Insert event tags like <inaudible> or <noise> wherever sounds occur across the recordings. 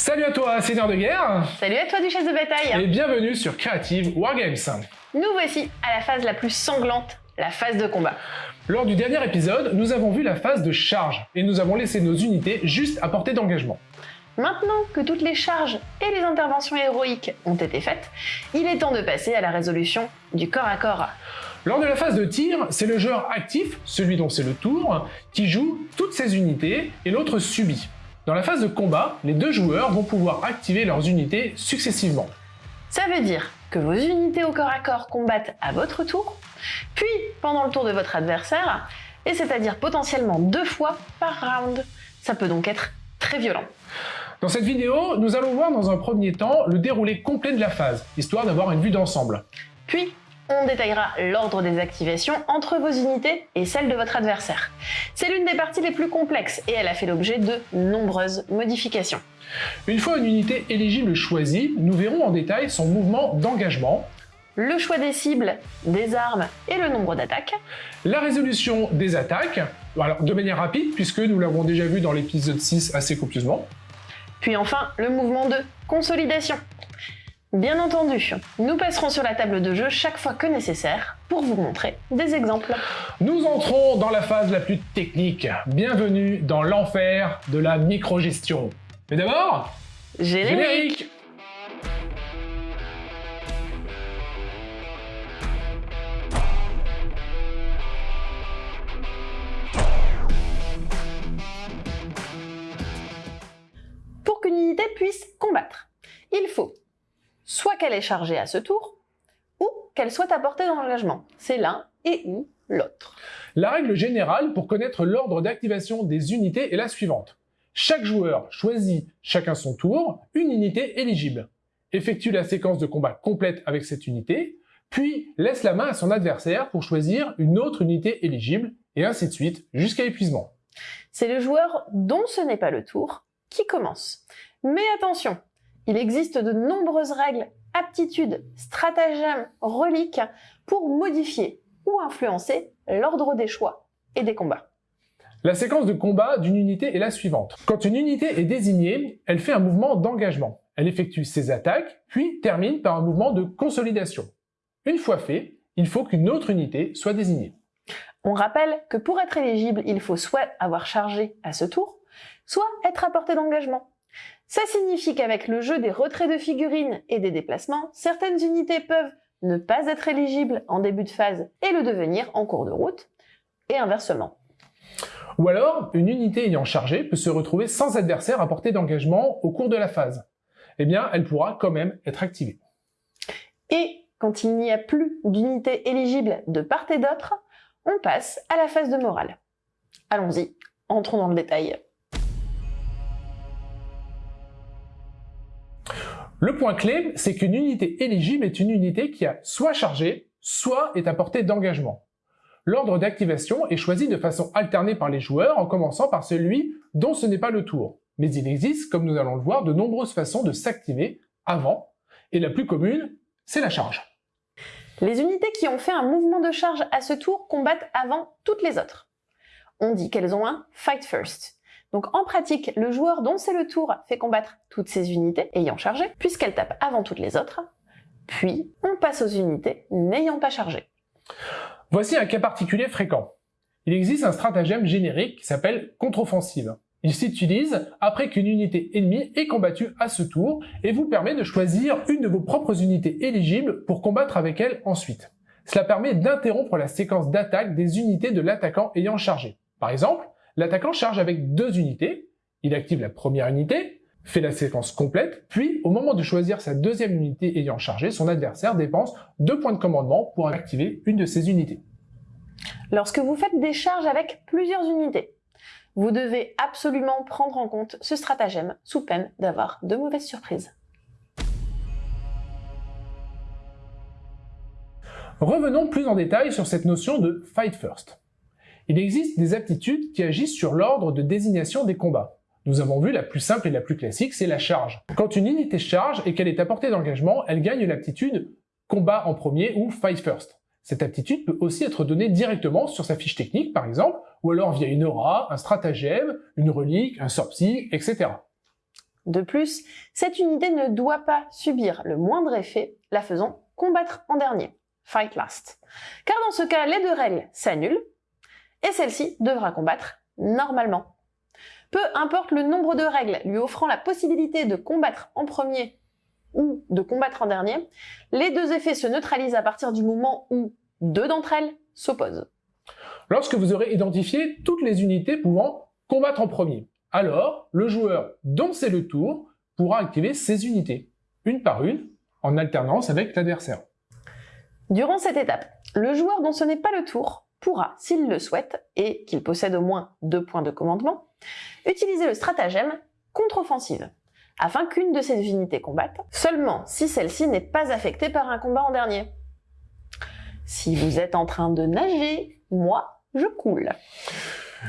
Salut à toi, seigneur de guerre Salut à toi, duchesse de bataille Et bienvenue sur Creative Wargames Nous voici à la phase la plus sanglante, la phase de combat. Lors du dernier épisode, nous avons vu la phase de charge, et nous avons laissé nos unités juste à portée d'engagement. Maintenant que toutes les charges et les interventions héroïques ont été faites, il est temps de passer à la résolution du corps à corps. Lors de la phase de tir, c'est le joueur actif, celui dont c'est le tour, qui joue toutes ses unités et l'autre subit. Dans la phase de combat, les deux joueurs vont pouvoir activer leurs unités successivement. Ça veut dire que vos unités au corps à corps combattent à votre tour, puis pendant le tour de votre adversaire, et c'est-à-dire potentiellement deux fois par round. Ça peut donc être très violent. Dans cette vidéo, nous allons voir dans un premier temps le déroulé complet de la phase, histoire d'avoir une vue d'ensemble. Puis, on détaillera l'ordre des activations entre vos unités et celles de votre adversaire. C'est l'une des parties les plus complexes et elle a fait l'objet de nombreuses modifications. Une fois une unité éligible choisie, nous verrons en détail son mouvement d'engagement, le choix des cibles, des armes et le nombre d'attaques, la résolution des attaques, alors de manière rapide puisque nous l'avons déjà vu dans l'épisode 6 assez copieusement, puis enfin le mouvement de consolidation. Bien entendu, nous passerons sur la table de jeu chaque fois que nécessaire pour vous montrer des exemples. Nous entrons dans la phase la plus technique. Bienvenue dans l'enfer de la microgestion. Mais d'abord, générique qu'elle est chargée à ce tour, ou qu'elle soit à portée d'engagement. C'est l'un et ou l'autre. La règle générale pour connaître l'ordre d'activation des unités est la suivante. Chaque joueur choisit, chacun son tour, une unité éligible, effectue la séquence de combat complète avec cette unité, puis laisse la main à son adversaire pour choisir une autre unité éligible, et ainsi de suite, jusqu'à épuisement. C'est le joueur dont ce n'est pas le tour qui commence. Mais attention, il existe de nombreuses règles, aptitudes, stratagèmes, reliques pour modifier ou influencer l'ordre des choix et des combats. La séquence de combat d'une unité est la suivante. Quand une unité est désignée, elle fait un mouvement d'engagement. Elle effectue ses attaques, puis termine par un mouvement de consolidation. Une fois fait, il faut qu'une autre unité soit désignée. On rappelle que pour être éligible, il faut soit avoir chargé à ce tour, soit être à portée d'engagement. Ça signifie qu'avec le jeu des retraits de figurines et des déplacements, certaines unités peuvent ne pas être éligibles en début de phase et le devenir en cours de route, et inversement. Ou alors, une unité ayant chargé peut se retrouver sans adversaire à portée d'engagement au cours de la phase. Eh bien, elle pourra quand même être activée. Et quand il n'y a plus d'unité éligible de part et d'autre, on passe à la phase de morale. Allons-y, entrons dans le détail. Le point clé, c'est qu'une unité éligible est une unité qui a soit chargé, soit est à portée d'engagement. L'ordre d'activation est choisi de façon alternée par les joueurs en commençant par celui dont ce n'est pas le tour. Mais il existe, comme nous allons le voir, de nombreuses façons de s'activer avant, et la plus commune, c'est la charge. Les unités qui ont fait un mouvement de charge à ce tour combattent avant toutes les autres. On dit qu'elles ont un fight first, donc en pratique, le joueur dont c'est le tour fait combattre toutes ses unités ayant chargé, puisqu'elles tapent avant toutes les autres, puis on passe aux unités n'ayant pas chargé. Voici un cas particulier fréquent. Il existe un stratagème générique qui s'appelle contre-offensive. Il s'utilise après qu'une unité ennemie est combattue à ce tour et vous permet de choisir une de vos propres unités éligibles pour combattre avec elle ensuite. Cela permet d'interrompre la séquence d'attaque des unités de l'attaquant ayant chargé. Par exemple, L'attaquant charge avec deux unités, il active la première unité, fait la séquence complète, puis au moment de choisir sa deuxième unité ayant chargé, son adversaire dépense deux points de commandement pour activer une de ses unités. Lorsque vous faites des charges avec plusieurs unités, vous devez absolument prendre en compte ce stratagème sous peine d'avoir de mauvaises surprises. Revenons plus en détail sur cette notion de Fight First. Il existe des aptitudes qui agissent sur l'ordre de désignation des combats. Nous avons vu la plus simple et la plus classique, c'est la charge. Quand une unité charge et qu'elle est à portée d'engagement, elle gagne l'aptitude combat en premier ou fight first. Cette aptitude peut aussi être donnée directement sur sa fiche technique par exemple, ou alors via une aura, un stratagème, une relique, un sortie, etc. De plus, cette unité ne doit pas subir le moindre effet, la faisant combattre en dernier, fight last. Car dans ce cas, les deux règles s'annulent, et celle-ci devra combattre normalement. Peu importe le nombre de règles lui offrant la possibilité de combattre en premier ou de combattre en dernier, les deux effets se neutralisent à partir du moment où deux d'entre elles s'opposent. Lorsque vous aurez identifié toutes les unités pouvant combattre en premier, alors le joueur dont c'est le tour pourra activer ces unités, une par une, en alternance avec l'adversaire. Durant cette étape, le joueur dont ce n'est pas le tour pourra, s'il le souhaite, et qu'il possède au moins deux points de commandement, utiliser le stratagème contre-offensive, afin qu'une de ces unités combatte, seulement si celle-ci n'est pas affectée par un combat en dernier. Si vous êtes en train de nager, moi, je coule.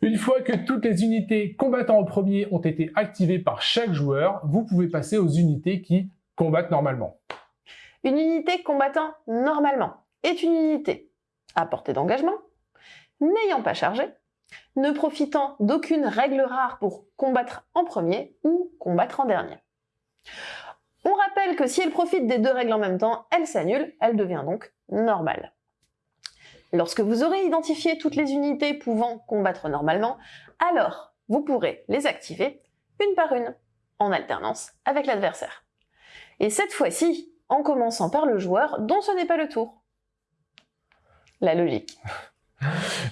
Une fois que toutes les unités combattant en premier ont été activées par chaque joueur, vous pouvez passer aux unités qui combattent normalement. Une unité combattant normalement est une unité à portée d'engagement, n'ayant pas chargé, ne profitant d'aucune règle rare pour combattre en premier ou combattre en dernier. On rappelle que si elle profite des deux règles en même temps, elle s'annule, elle devient donc normale. Lorsque vous aurez identifié toutes les unités pouvant combattre normalement, alors vous pourrez les activer une par une, en alternance avec l'adversaire. Et cette fois-ci, en commençant par le joueur dont ce n'est pas le tour. La logique.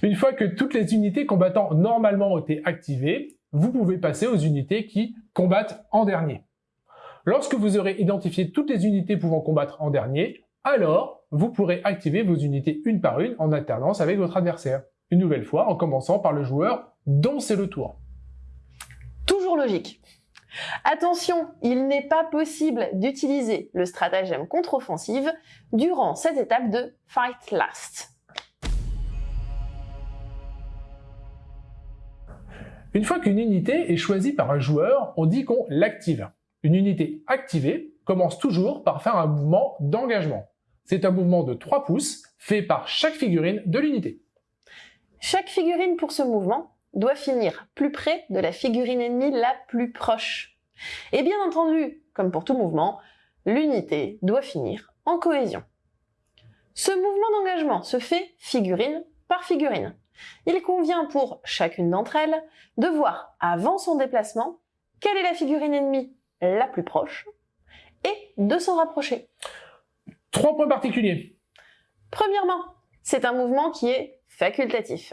Une fois que toutes les unités combattant normalement ont été activées, vous pouvez passer aux unités qui combattent en dernier. Lorsque vous aurez identifié toutes les unités pouvant combattre en dernier, alors vous pourrez activer vos unités une par une en alternance avec votre adversaire. Une nouvelle fois en commençant par le joueur dont c'est le tour. Toujours logique. Attention, il n'est pas possible d'utiliser le stratagème contre-offensive durant cette étape de Fight Last. Une fois qu'une unité est choisie par un joueur, on dit qu'on l'active. Une unité activée commence toujours par faire un mouvement d'engagement. C'est un mouvement de 3 pouces fait par chaque figurine de l'unité. Chaque figurine pour ce mouvement doit finir plus près de la figurine ennemie la plus proche. Et bien entendu, comme pour tout mouvement, l'unité doit finir en cohésion. Ce mouvement d'engagement se fait figurine par figurine. Il convient pour chacune d'entre elles de voir avant son déplacement quelle est la figurine ennemie la plus proche et de s'en rapprocher. Trois points particuliers. Premièrement, c'est un mouvement qui est facultatif.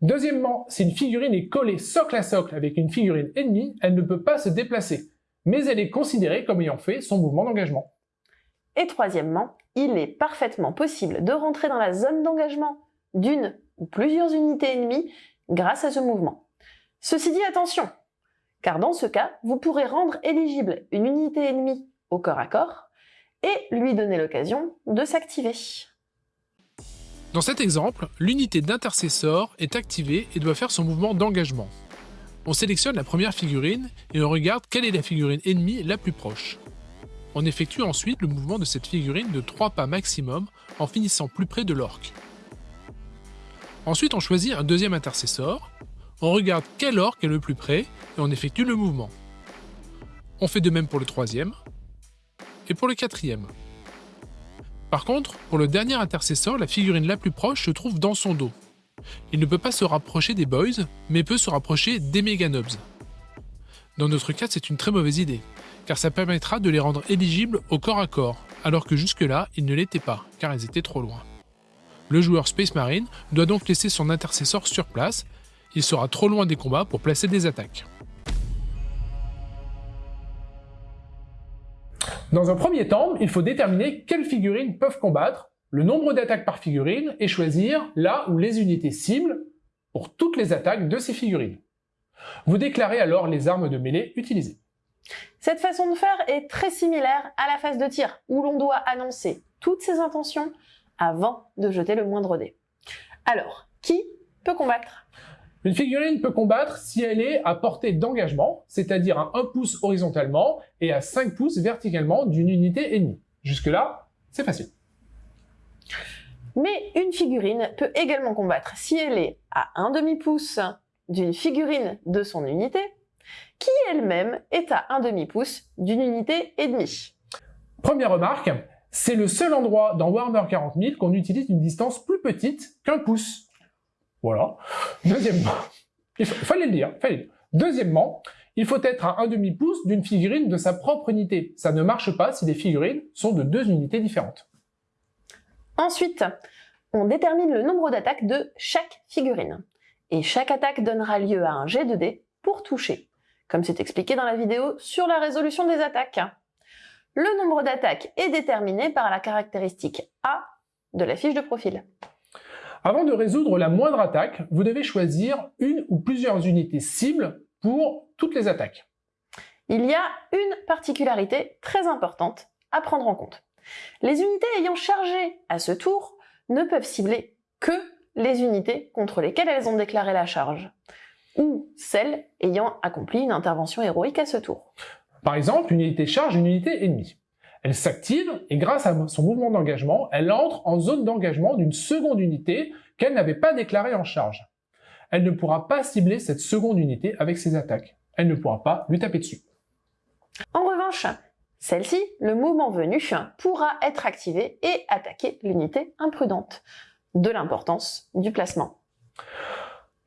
Deuxièmement, si une figurine est collée socle à socle avec une figurine ennemie, elle ne peut pas se déplacer, mais elle est considérée comme ayant fait son mouvement d'engagement. Et troisièmement, il est parfaitement possible de rentrer dans la zone d'engagement d'une plusieurs unités ennemies grâce à ce mouvement. Ceci dit, attention, car dans ce cas, vous pourrez rendre éligible une unité ennemie au corps à corps et lui donner l'occasion de s'activer. Dans cet exemple, l'unité d'intercesseur est activée et doit faire son mouvement d'engagement. On sélectionne la première figurine et on regarde quelle est la figurine ennemie la plus proche. On effectue ensuite le mouvement de cette figurine de 3 pas maximum en finissant plus près de l'orque. Ensuite on choisit un deuxième intercesseur, on regarde quel orque est le plus près et on effectue le mouvement. On fait de même pour le troisième et pour le quatrième. Par contre, pour le dernier intercesseur, la figurine la plus proche se trouve dans son dos. Il ne peut pas se rapprocher des boys, mais peut se rapprocher des Meganobs. Dans notre cas, c'est une très mauvaise idée, car ça permettra de les rendre éligibles au corps à corps, alors que jusque-là, ils ne l'étaient pas, car ils étaient trop loin. Le joueur Space Marine doit donc laisser son intercesseur sur place, il sera trop loin des combats pour placer des attaques. Dans un premier temps, il faut déterminer quelles figurines peuvent combattre, le nombre d'attaques par figurine et choisir là où les unités cibles pour toutes les attaques de ces figurines. Vous déclarez alors les armes de mêlée utilisées. Cette façon de faire est très similaire à la phase de tir, où l'on doit annoncer toutes ses intentions avant de jeter le moindre dé. Alors, qui peut combattre? Une figurine peut combattre si elle est à portée d'engagement, c'est-à-dire à 1 pouce horizontalement et à 5 pouces verticalement d'une unité ennemie. Jusque-là, c'est facile. Mais une figurine peut également combattre si elle est à 1 demi-pouce d'une figurine de son unité, qui elle-même est à un demi-pouce d'une unité et demie. Première remarque, c'est le seul endroit dans Warhammer 40 000 qu'on utilise une distance plus petite qu'un pouce. Voilà. Deuxièmement, il fallait le dire, fallait le dire. Deuxièmement, il faut être à un demi-pouce d'une figurine de sa propre unité. Ça ne marche pas si les figurines sont de deux unités différentes. Ensuite, on détermine le nombre d'attaques de chaque figurine. Et chaque attaque donnera lieu à un jet de dés pour toucher, comme c'est expliqué dans la vidéo sur la résolution des attaques. Le nombre d'attaques est déterminé par la caractéristique A de la fiche de profil. Avant de résoudre la moindre attaque, vous devez choisir une ou plusieurs unités cibles pour toutes les attaques. Il y a une particularité très importante à prendre en compte. Les unités ayant chargé à ce tour ne peuvent cibler que les unités contre lesquelles elles ont déclaré la charge, ou celles ayant accompli une intervention héroïque à ce tour. Par exemple, une unité charge une unité ennemie. Elle s'active et grâce à son mouvement d'engagement, elle entre en zone d'engagement d'une seconde unité qu'elle n'avait pas déclarée en charge. Elle ne pourra pas cibler cette seconde unité avec ses attaques. Elle ne pourra pas lui taper dessus. En revanche, celle-ci, le mouvement venu, pourra être activée et attaquer l'unité imprudente. De l'importance du placement.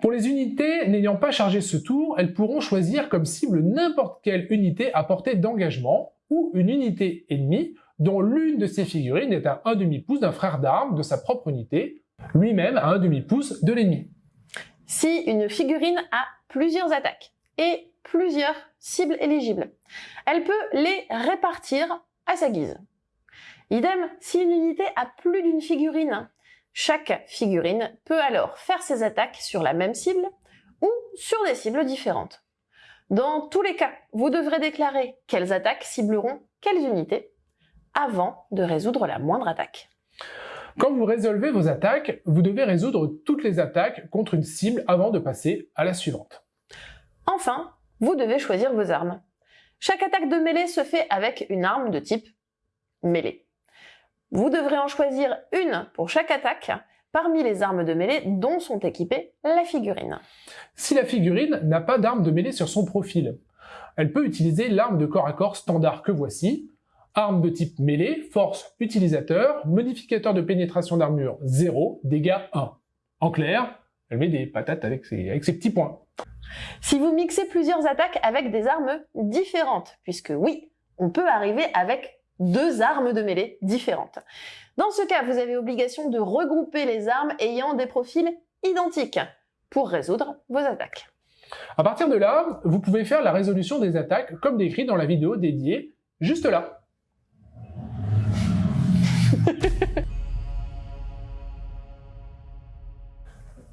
Pour les unités n'ayant pas chargé ce tour, elles pourront choisir comme cible n'importe quelle unité à portée d'engagement ou une unité ennemie dont l'une de ces figurines est à un demi-pouce d'un frère d'armes de sa propre unité, lui-même à un demi-pouce de l'ennemi. Si une figurine a plusieurs attaques et plusieurs cibles éligibles, elle peut les répartir à sa guise. Idem, si une unité a plus d'une figurine, chaque figurine peut alors faire ses attaques sur la même cible ou sur des cibles différentes. Dans tous les cas, vous devrez déclarer quelles attaques cibleront quelles unités avant de résoudre la moindre attaque. Quand vous résolvez vos attaques, vous devez résoudre toutes les attaques contre une cible avant de passer à la suivante. Enfin, vous devez choisir vos armes. Chaque attaque de mêlée se fait avec une arme de type mêlée. Vous devrez en choisir une pour chaque attaque parmi les armes de mêlée dont sont équipées la figurine. Si la figurine n'a pas d'arme de mêlée sur son profil, elle peut utiliser l'arme de corps à corps standard que voici, arme de type mêlée, force utilisateur, modificateur de pénétration d'armure 0, dégâts 1. En clair, elle met des patates avec ses, avec ses petits points. Si vous mixez plusieurs attaques avec des armes différentes, puisque oui, on peut arriver avec deux armes de mêlée différentes. Dans ce cas, vous avez obligation de regrouper les armes ayant des profils identiques pour résoudre vos attaques. À partir de là, vous pouvez faire la résolution des attaques comme décrit dans la vidéo dédiée juste là. <laughs>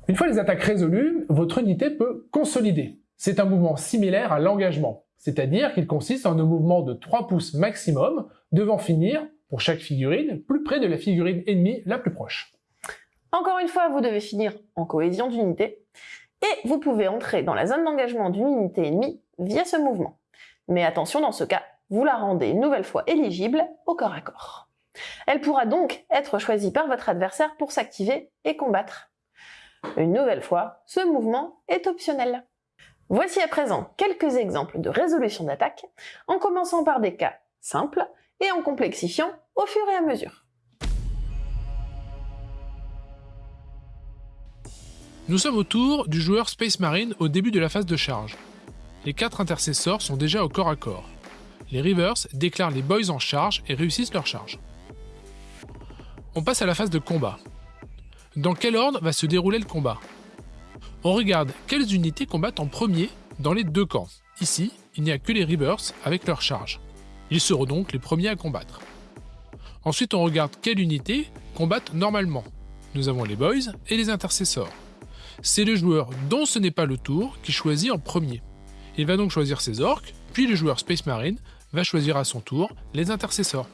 Une fois les attaques résolues, votre unité peut consolider. C'est un mouvement similaire à l'engagement, c'est-à-dire qu'il consiste en un mouvement de 3 pouces maximum, devant finir, pour chaque figurine, plus près de la figurine ennemie la plus proche. Encore une fois, vous devez finir en cohésion d'unité, et vous pouvez entrer dans la zone d'engagement d'une unité ennemie via ce mouvement. Mais attention, dans ce cas, vous la rendez une nouvelle fois éligible au corps à corps. Elle pourra donc être choisie par votre adversaire pour s'activer et combattre. Une nouvelle fois, ce mouvement est optionnel. Voici à présent quelques exemples de résolution d'attaque, en commençant par des cas simples et en complexifiant au fur et à mesure. Nous sommes au tour du joueur Space Marine au début de la phase de charge. Les quatre intercesseurs sont déjà au corps à corps. Les Rivers déclarent les boys en charge et réussissent leur charge. On passe à la phase de combat. Dans quel ordre va se dérouler le combat? On regarde quelles unités combattent en premier dans les deux camps. Ici, il n'y a que les Rivers avec leur charge. Ils seront donc les premiers à combattre. Ensuite, on regarde quelles unités combattent normalement. Nous avons les Boys et les Intercessors. C'est le joueur dont ce n'est pas le tour qui choisit en premier. Il va donc choisir ses orques, puis le joueur Space Marine va choisir à son tour les Intercessors.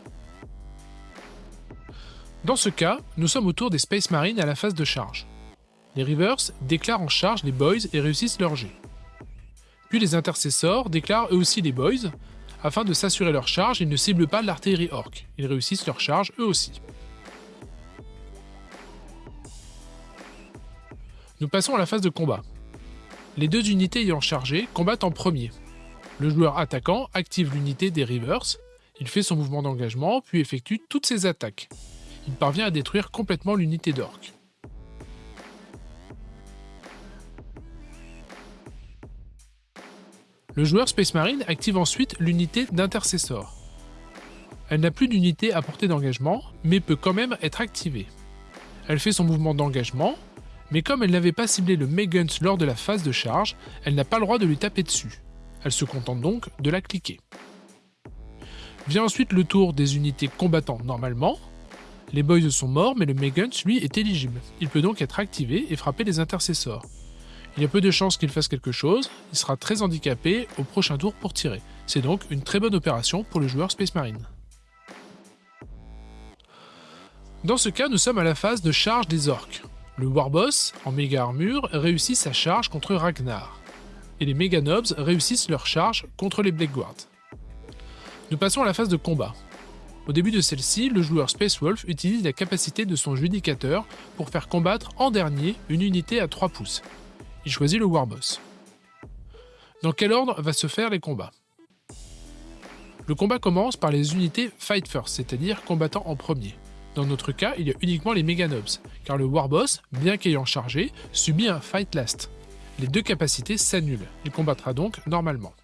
Dans ce cas, nous sommes autour des Space Marines à la phase de charge. Les Rivers déclarent en charge les Boys et réussissent leur jet. Puis les Intercessors déclarent eux aussi les Boys. Afin de s'assurer leur charge, ils ne ciblent pas l'artillerie orc. Ils réussissent leur charge eux aussi. Nous passons à la phase de combat. Les deux unités ayant chargé combattent en premier. Le joueur attaquant active l'unité des Rivers, il fait son mouvement d'engagement, puis effectue toutes ses attaques. Il parvient à détruire complètement l'unité d'orc. Le joueur Space Marine active ensuite l'unité d'intercessor. Elle n'a plus d'unité à portée d'engagement, mais peut quand même être activée. Elle fait son mouvement d'engagement, mais comme elle n'avait pas ciblé le Meguns lors de la phase de charge, elle n'a pas le droit de lui taper dessus. Elle se contente donc de la cliquer. Vient ensuite le tour des unités combattant normalement. Les boys sont morts, mais le Meguns, lui, est éligible. Il peut donc être activé et frapper les intercessors. Il y a peu de chances qu'il fasse quelque chose, il sera très handicapé au prochain tour pour tirer. C'est donc une très bonne opération pour le joueur Space Marine. Dans ce cas, nous sommes à la phase de charge des orques. Le Warboss, en méga armure, réussit sa charge contre Ragnar. Et les méga nobs réussissent leur charge contre les Blackguards. Nous passons à la phase de combat. Au début de celle-ci, le joueur Space Wolf utilise la capacité de son judicateur pour faire combattre en dernier une unité à 3 pouces. Il choisit le Warboss. Dans quel ordre va se faire les combats? Le combat commence par les unités Fight First, c'est-à-dire combattant en premier. Dans notre cas, il y a uniquement les Meganobs, car le Warboss, bien qu'ayant chargé, subit un Fight Last. Les deux capacités s'annulent, il combattra donc normalement.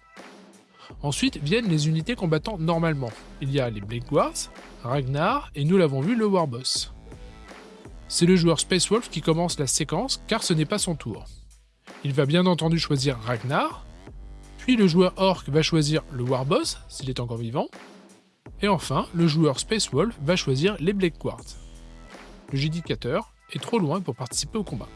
Ensuite viennent les unités combattant normalement. Il y a les Blade Guards, Ragnar et nous l'avons vu le Warboss. C'est le joueur Space Wolf qui commence la séquence car ce n'est pas son tour. Il va bien entendu choisir Ragnar, puis le joueur Orc va choisir le Warboss s'il est encore vivant, et enfin le joueur Space Wolf va choisir les Blade Guards. Le judicateur est trop loin pour participer au combat.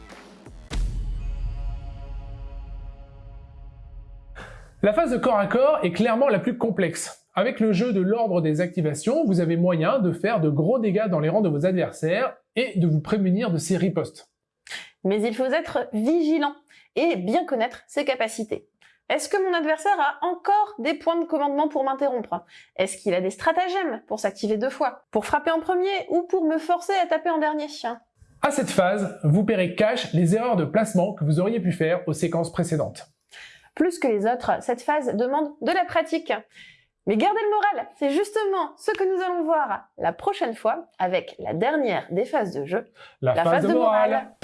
La phase de corps à corps est clairement la plus complexe. Avec le jeu de l'ordre des activations, vous avez moyen de faire de gros dégâts dans les rangs de vos adversaires et de vous prémunir de ces ripostes. Mais il faut être vigilant et bien connaître ses capacités. Est-ce que mon adversaire a encore des points de commandement pour m'interrompre? Est-ce qu'il a des stratagèmes pour s'activer deux fois? Pour frapper en premier ou pour me forcer à taper en dernier? À cette phase, vous paierez cash les erreurs de placement que vous auriez pu faire aux séquences précédentes. Plus que les autres, cette phase demande de la pratique. Mais gardez le moral, c'est justement ce que nous allons voir la prochaine fois avec la dernière des phases de jeu, la, phase, de, morale.